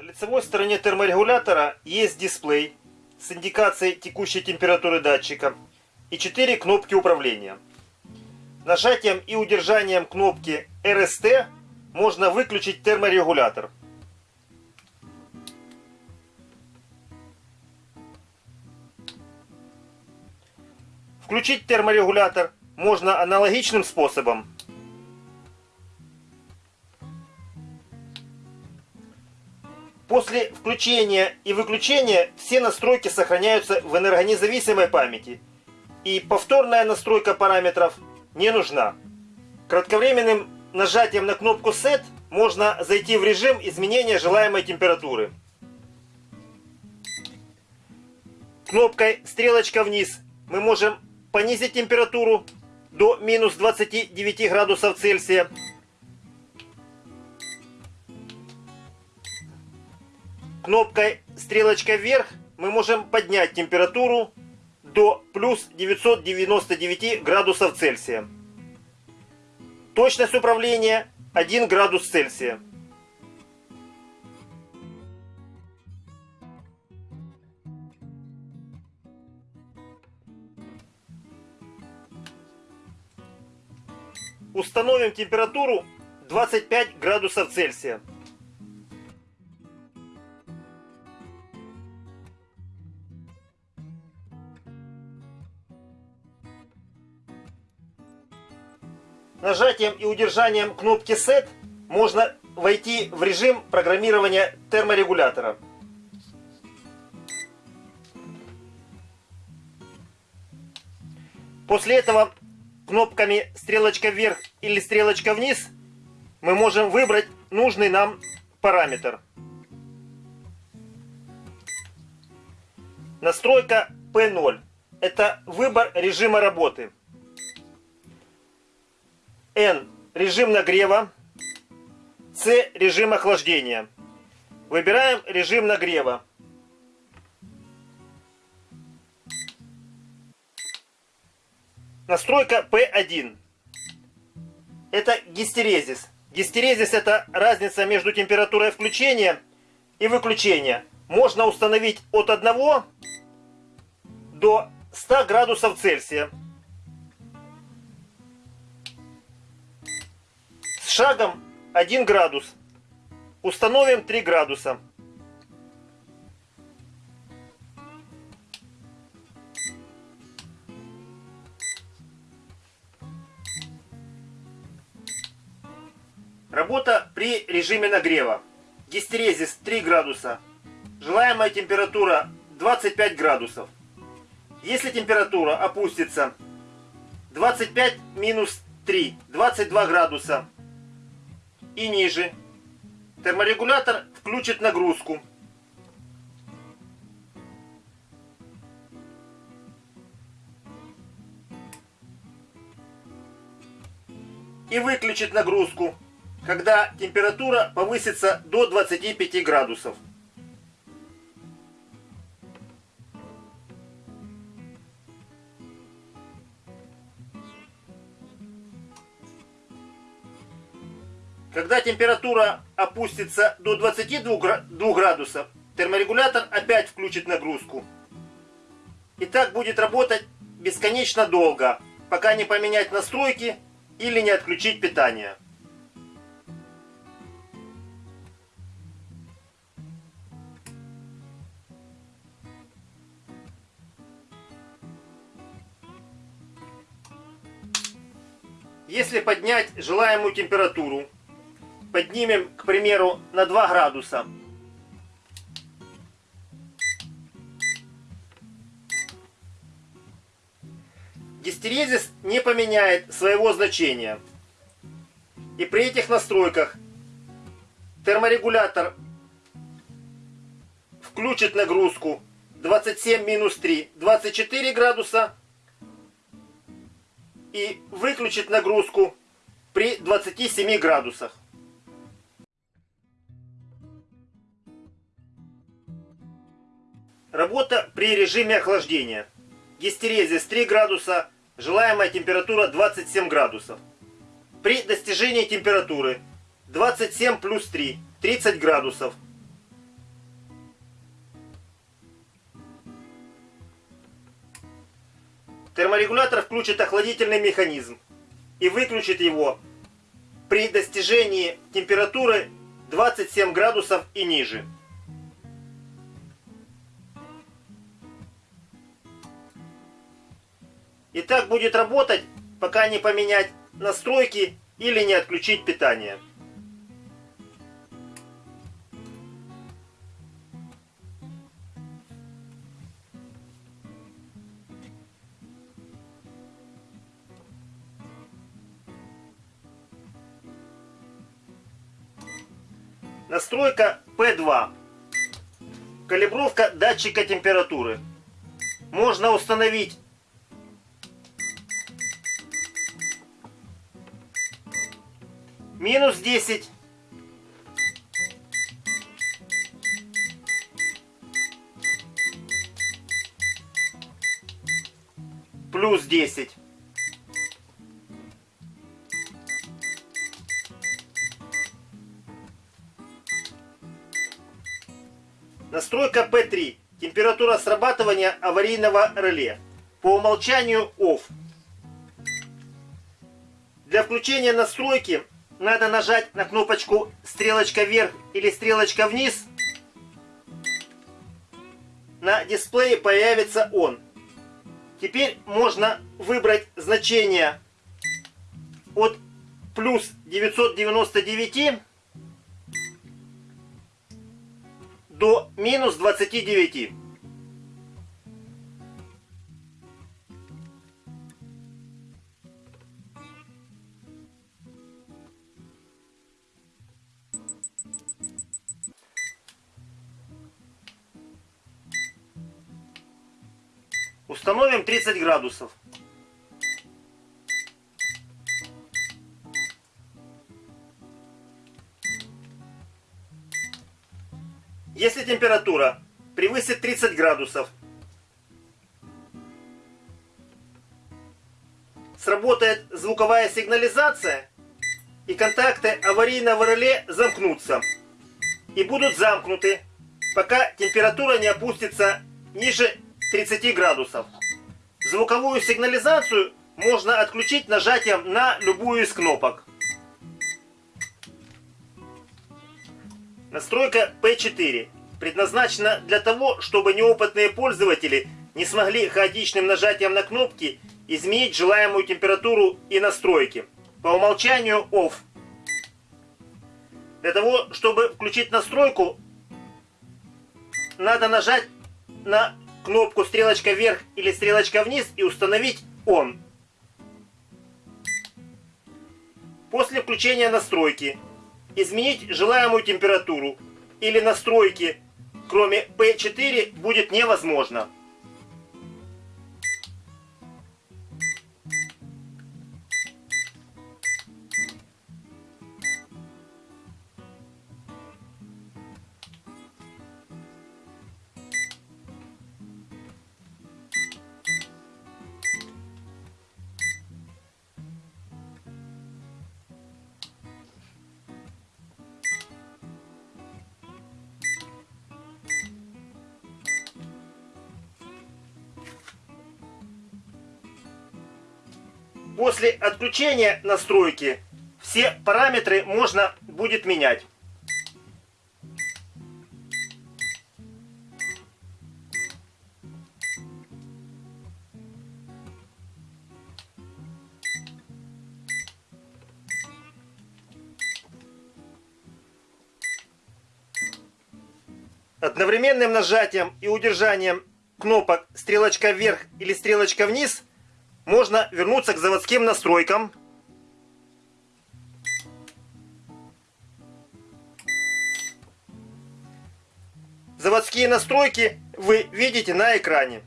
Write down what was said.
На лицевой стороне терморегулятора есть дисплей с индикацией текущей температуры датчика и 4 кнопки управления. Нажатием и удержанием кнопки RST можно выключить терморегулятор. Включить терморегулятор можно аналогичным способом. После включения и выключения все настройки сохраняются в энергонезависимой памяти. И повторная настройка параметров не нужна. Кратковременным нажатием на кнопку Set можно зайти в режим изменения желаемой температуры. Кнопкой стрелочка вниз мы можем понизить температуру до минус 29 градусов Цельсия. Кнопкой стрелочка вверх мы можем поднять температуру до плюс 999 градусов Цельсия. Точность управления 1 градус Цельсия. Установим температуру 25 градусов Цельсия. Нажатием и удержанием кнопки Set можно войти в режим программирования терморегулятора. После этого кнопками стрелочка вверх или стрелочка вниз мы можем выбрать нужный нам параметр. Настройка P0. Это выбор режима работы. N – режим нагрева. C – режим охлаждения. Выбираем режим нагрева. Настройка P1. Это гистерезис. Гистерезис это разница между температурой включения и выключения. Можно установить от 1 до 100 градусов Цельсия. Шагом 1 градус. Установим 3 градуса. Работа при режиме нагрева. Гистерезис 3 градуса. Желаемая температура 25 градусов. Если температура опустится 25 минус 3, 22 градуса, и ниже. Терморегулятор включит нагрузку. И выключит нагрузку, когда температура повысится до 25 градусов. Когда температура опустится до 22 градусов, терморегулятор опять включит нагрузку. И так будет работать бесконечно долго, пока не поменять настройки или не отключить питание. Если поднять желаемую температуру поднимем, к примеру, на 2 градуса. Гистерезис не поменяет своего значения. И при этих настройках терморегулятор включит нагрузку 27 минус 3, 24 градуса. И выключит нагрузку при 27 градусах. Работа при режиме охлаждения. Гистерезис 3 градуса, желаемая температура 27 градусов. При достижении температуры 27 плюс 3, 30 градусов. Терморегулятор включит охладительный механизм и выключит его при достижении температуры 27 градусов и ниже. И так будет работать, пока не поменять настройки или не отключить питание. Настройка P2. Калибровка датчика температуры. Можно установить минус 10, плюс 10. Настройка P3. Температура срабатывания аварийного реле. По умолчанию OFF. Для включения настройки надо нажать на кнопочку стрелочка вверх или стрелочка вниз. На дисплее появится он. Теперь можно выбрать значение от плюс 999 до минус 29. Установим 30 градусов. Если температура превысит 30 градусов, сработает звуковая сигнализация, и контакты аварийного реле замкнутся. И будут замкнуты, пока температура не опустится ниже 30 градусов. Звуковую сигнализацию можно отключить нажатием на любую из кнопок. Настройка P4 предназначена для того, чтобы неопытные пользователи не смогли хаотичным нажатием на кнопки изменить желаемую температуру и настройки. По умолчанию OFF. Для того, чтобы включить настройку, надо нажать на кнопку стрелочка вверх или стрелочка вниз и установить ON. После включения настройки изменить желаемую температуру или настройки, кроме P4, будет невозможно. После отключения настройки все параметры можно будет менять. Одновременным нажатием и удержанием кнопок стрелочка вверх или стрелочка вниз можно вернуться к заводским настройкам. Заводские настройки вы видите на экране.